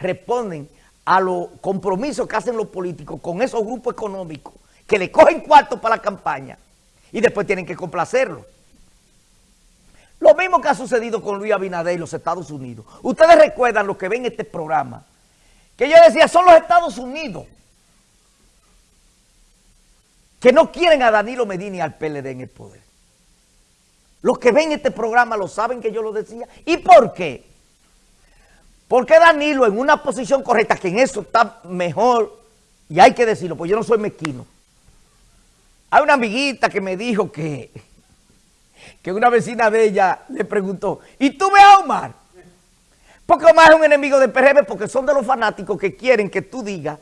responden a los compromisos que hacen los políticos con esos grupos económicos que le cogen cuartos para la campaña y después tienen que complacerlo. Lo mismo que ha sucedido con Luis Abinader y los Estados Unidos. Ustedes recuerdan lo que ven en este programa, que yo decía, son los Estados Unidos que no quieren a Danilo Medina y al PLD en el poder. Los que ven este programa lo saben que yo lo decía. ¿Y por qué? Porque Danilo en una posición correcta, que en eso está mejor, y hay que decirlo, pues yo no soy mezquino. Hay una amiguita que me dijo que, que una vecina de ella le preguntó, ¿y tú ves a Omar? Porque Omar es un enemigo del PRM porque son de los fanáticos que quieren que tú digas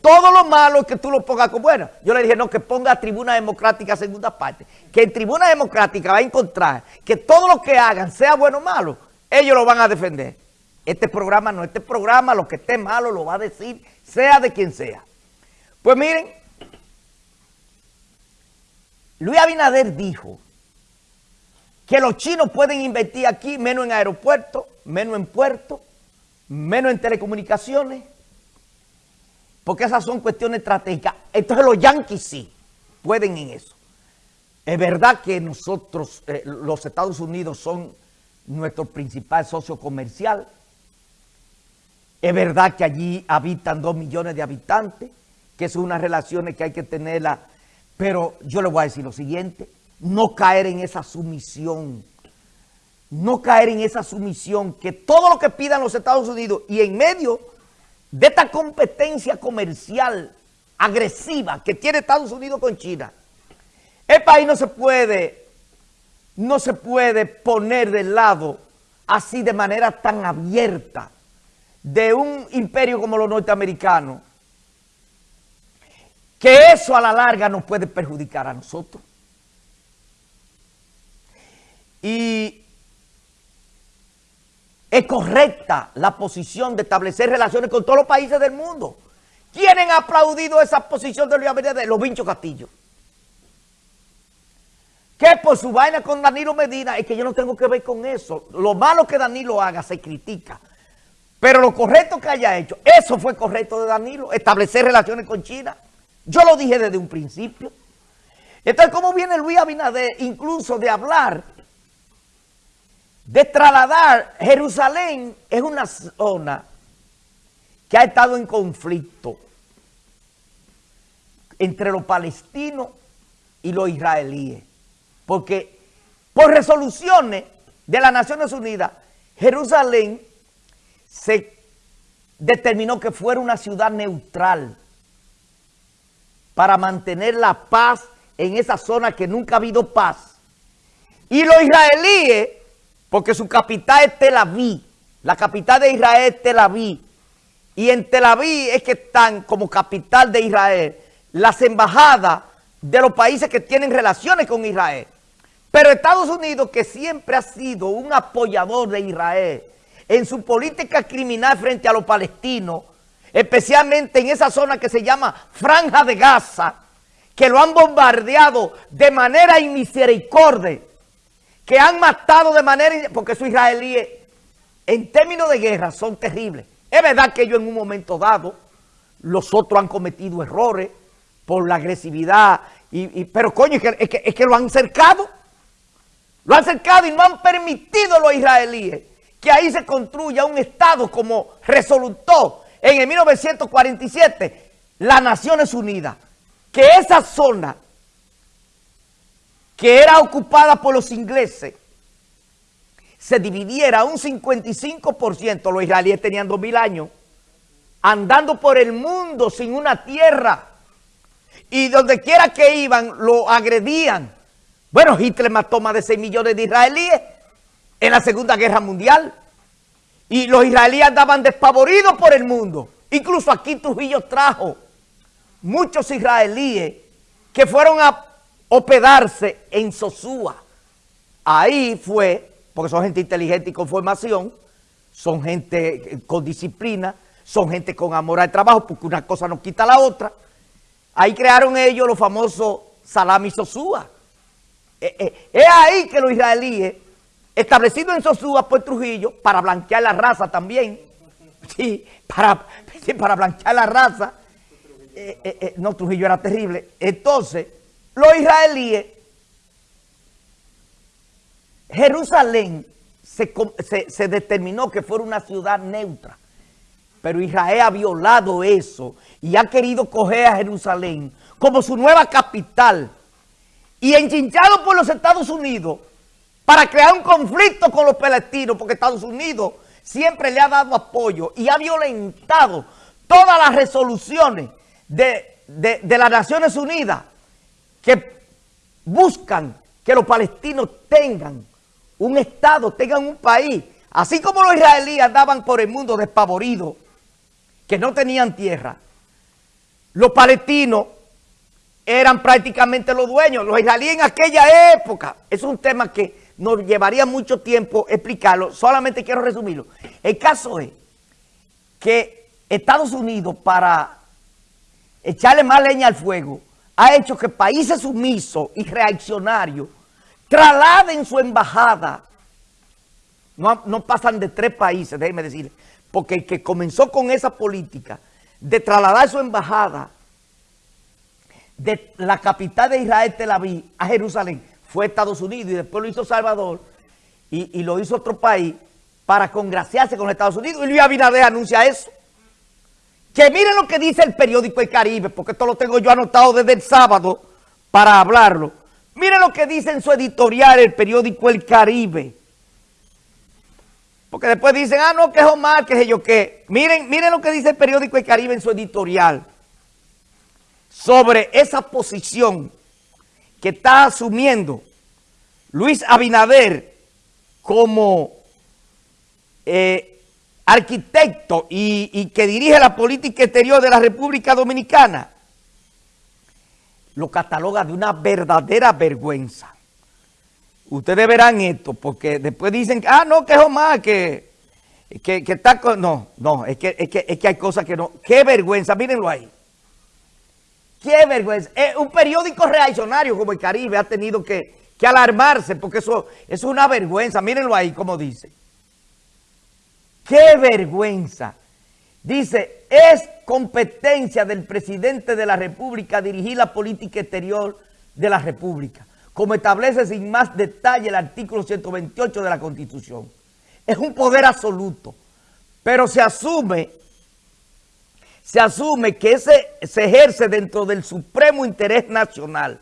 todo lo malo que tú lo pongas como bueno. Yo le dije, no, que ponga Tribuna Democrática segunda parte. Que en Tribuna Democrática va a encontrar que todo lo que hagan, sea bueno o malo, ellos lo van a defender. Este programa no, este programa lo que esté malo lo va a decir, sea de quien sea. Pues miren, Luis Abinader dijo que los chinos pueden invertir aquí menos en aeropuertos, menos en puertos, menos en telecomunicaciones, porque esas son cuestiones estratégicas. Entonces los yanquis sí pueden en eso. Es verdad que nosotros, eh, los Estados Unidos son nuestro principal socio comercial. Es verdad que allí habitan dos millones de habitantes, que son unas relaciones que hay que tenerlas. Pero yo le voy a decir lo siguiente, no caer en esa sumisión. No caer en esa sumisión que todo lo que pidan los Estados Unidos y en medio de esta competencia comercial agresiva que tiene Estados Unidos con China, el país no se puede, no se puede poner del lado así de manera tan abierta de un imperio como los norteamericanos, que eso a la larga nos puede perjudicar a nosotros. Y es correcta la posición de establecer relaciones con todos los países del mundo. ¿Quiénes han aplaudido esa posición de Luis Abinader? Los Vinchos Castillo. Que por su vaina con Danilo Medina es que yo no tengo que ver con eso. Lo malo que Danilo haga se critica. Pero lo correcto que haya hecho, eso fue correcto de Danilo, establecer relaciones con China. Yo lo dije desde un principio. Entonces, ¿cómo viene Luis Abinader incluso de hablar de trasladar, Jerusalén es una zona que ha estado en conflicto entre los palestinos y los israelíes. Porque por resoluciones de las Naciones Unidas, Jerusalén se determinó que fuera una ciudad neutral para mantener la paz en esa zona que nunca ha habido paz. Y los israelíes porque su capital es Tel Aviv. La capital de Israel es Tel Aviv. Y en Tel Aviv es que están como capital de Israel las embajadas de los países que tienen relaciones con Israel. Pero Estados Unidos, que siempre ha sido un apoyador de Israel en su política criminal frente a los palestinos, especialmente en esa zona que se llama Franja de Gaza, que lo han bombardeado de manera inmisericordia, que han matado de manera... Porque esos israelíes, en términos de guerra, son terribles. Es verdad que ellos en un momento dado, los otros han cometido errores por la agresividad, y, pero coño, es que, es, que, lo han cercado. Lo han cercado y no han permitido los israelíes que ahí se construya un Estado como resolutó en el 1947 las Naciones Unidas. Que esa zona que era ocupada por los ingleses, se dividiera un 55%, los israelíes tenían 2.000 años, andando por el mundo sin una tierra, y donde quiera que iban, lo agredían. Bueno, Hitler mató más de 6 millones de israelíes en la Segunda Guerra Mundial, y los israelíes andaban despavoridos por el mundo. Incluso aquí Trujillo trajo muchos israelíes que fueron a hospedarse en Sosúa. Ahí fue, porque son gente inteligente y con formación, son gente con disciplina, son gente con amor al trabajo, porque una cosa no quita la otra. Ahí crearon ellos los famosos salami Sosúa. Eh, eh, es ahí que los israelíes, establecidos en Sosúa por Trujillo, para blanquear la raza también, sí, para, para blanchar la raza. Eh, eh, eh, no, Trujillo era terrible. Entonces, los israelíes, Jerusalén se, determinó que fuera una ciudad neutra. Pero Israel ha violado eso y ha querido coger a Jerusalén como su nueva capital y enchinchado por los Estados Unidos para crear un conflicto con los palestinos, porque Estados Unidos siempre le ha dado apoyo y ha violentado todas las resoluciones de, de las Naciones Unidas que buscan que los palestinos tengan un Estado, tengan un país. Así como los israelíes andaban por el mundo despavoridos, que no tenían tierra, los palestinos eran prácticamente los dueños. Los israelíes en aquella época, es un tema que nos llevaría mucho tiempo explicarlo, solamente quiero resumirlo. El caso es que Estados Unidos, para echarle más leña al fuego, ha hecho que países sumisos y reaccionarios trasladen su embajada. No, pasan de tres países, déjenme decir, porque el que comenzó con esa política de trasladar su embajada de la capital de Israel, Tel Aviv, a Jerusalén, fue Estados Unidos y después lo hizo Salvador y, lo hizo otro país para congraciarse con Estados Unidos. Y Luis Abinader anuncia eso. Que miren lo que dice el periódico El Caribe, porque esto lo tengo yo anotado desde el sábado para hablarlo. Miren lo que dice en su editorial el periódico El Caribe. Porque después dicen, ah, no, que es Omar, que es yo qué. Miren, miren lo que dice el periódico El Caribe en su editorial sobre esa posición que está asumiendo Luis Abinader como eh, arquitecto y, que dirige la política exterior de la República Dominicana lo cataloga de una verdadera vergüenza. Ustedes verán esto, porque después dicen, ah, no, que es Omar, que, que, está. No, no, es que, es, que, es que hay cosas que no... ¡Qué vergüenza! Mírenlo ahí. ¡Qué vergüenza! Eh, un periódico reaccionario como el Caribe ha tenido que, que alarmarse, porque eso, eso es una vergüenza. Mírenlo ahí como dice. ¡Qué vergüenza! Dice, es competencia del presidente de la República dirigir la política exterior de la República, como establece sin más detalle el artículo 128 de la Constitución. Es un poder absoluto, pero se asume, se asume que ese se ejerce dentro del supremo interés nacional.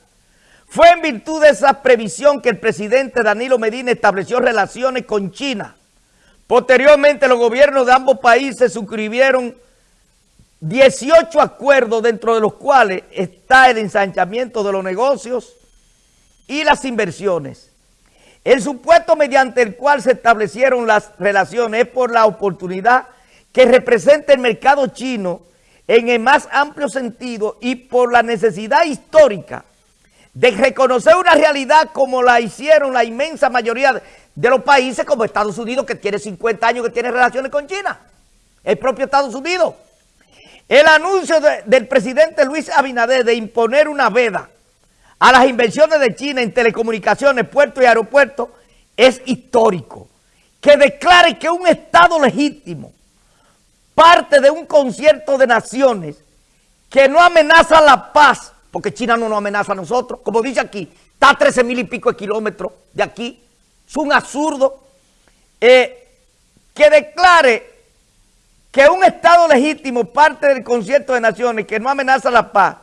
Fue en virtud de esa previsión que el presidente Danilo Medina estableció relaciones con China, Posteriormente los gobiernos de ambos países suscribieron 18 acuerdos dentro de los cuales está el ensanchamiento de los negocios y las inversiones. El supuesto mediante el cual se establecieron las relaciones es por la oportunidad que representa el mercado chino en el más amplio sentido y por la necesidad histórica de reconocer una realidad como la hicieron la inmensa mayoría de los países como Estados Unidos, que tiene 50 años que tiene relaciones con China. El propio Estados Unidos. El anuncio del presidente Luis Abinader de imponer una veda a las inversiones de China en telecomunicaciones, puertos y aeropuertos es histórico. Que declare que un Estado legítimo, parte de un concierto de naciones que no amenaza la paz, porque China no nos amenaza a nosotros, como dice aquí, está a 13 mil y pico de kilómetros de aquí, es un absurdo. Eh, que declare que un Estado legítimo, parte del concierto de naciones, que no amenaza la paz,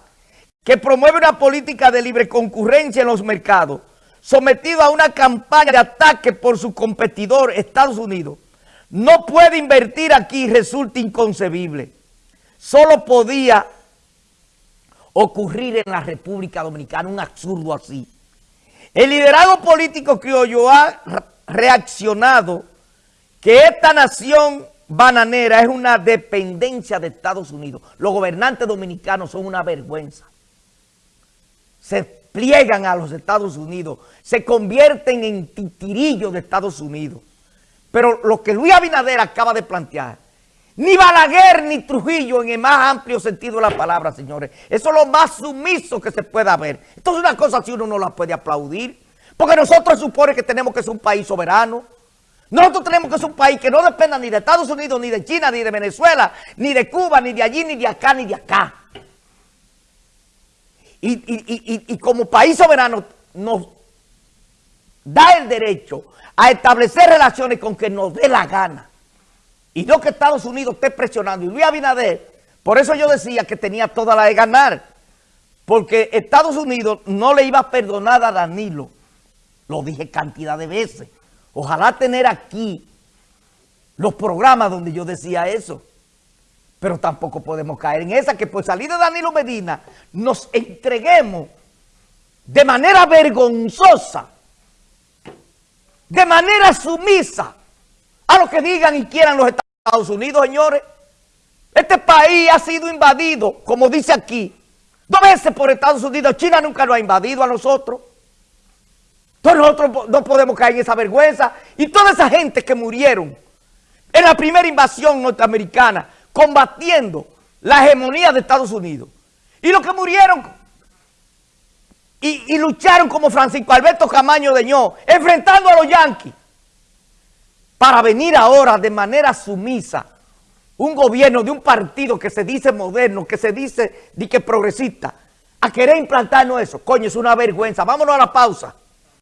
que promueve una política de libre concurrencia en los mercados, sometido a una campaña de ataque por su competidor Estados Unidos, no puede invertir aquí resulta inconcebible. Solo podía ocurrir en la República Dominicana un absurdo así. El liderazgo político criollo ha reaccionado que esta nación bananera es una dependencia de Estados Unidos. Los gobernantes dominicanos son una vergüenza. Se pliegan a los Estados Unidos, se convierten en titirillos de Estados Unidos. Pero lo que Luis Abinader acaba de plantear, ni Balaguer ni Trujillo en el más amplio sentido de la palabra, señores. Eso es lo más sumiso que se pueda ver. Entonces una cosa así uno no la puede aplaudir. Porque nosotros supone que tenemos que ser un país soberano. Nosotros tenemos que ser un país que no dependa ni de Estados Unidos, ni de China, ni de Venezuela, ni de Cuba, ni de allí, ni de acá, ni de acá. Y, como país soberano nos da el derecho a establecer relaciones con que nos dé la gana. Y no que Estados Unidos esté presionando. Y Luis Abinader, por eso yo decía que tenía toda la de ganar. Porque Estados Unidos no le iba a perdonar a Danilo. Lo dije cantidad de veces. Ojalá tener aquí los programas donde yo decía eso. Pero tampoco podemos caer en esa, que por salir de Danilo Medina nos entreguemos de manera vergonzosa, de manera sumisa a lo que digan y quieran los Estados Unidos, señores. Este país ha sido invadido, como dice aquí, dos veces por Estados Unidos. China nunca lo ha invadido a nosotros. Entonces nosotros no podemos caer en esa vergüenza. Y toda esa gente que murieron en la primera invasión norteamericana, combatiendo la hegemonía de Estados Unidos. Y los que murieron y, lucharon como Francisco Alberto Camaño Deñó, enfrentando a los yanquis, para venir ahora de manera sumisa un gobierno de un partido que se dice moderno, que se dice que progresista, a querer implantarnos eso. Coño, es una vergüenza. Vámonos a la pausa.